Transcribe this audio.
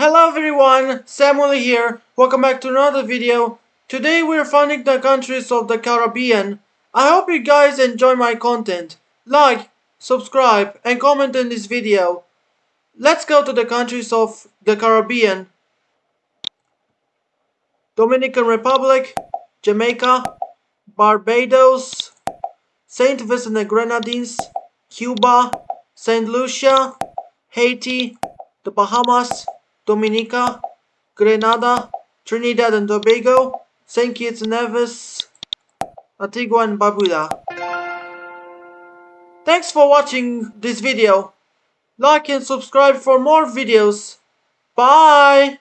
Hello everyone, Samuel here. Welcome back to another video. Today we're finding the countries of the Caribbean. I hope you guys enjoy my content. Like, subscribe, and comment in this video. Let's go to the countries of the Caribbean. Dominican Republic, Jamaica, Barbados, St. Vincent and the Grenadines, Cuba, St. Lucia, Haiti, the Bahamas, Dominica, Grenada, Trinidad and Tobago, St. Kitts and Nevis, Antigua and Barbuda. Thanks for watching this video. Like and subscribe for more videos. Bye!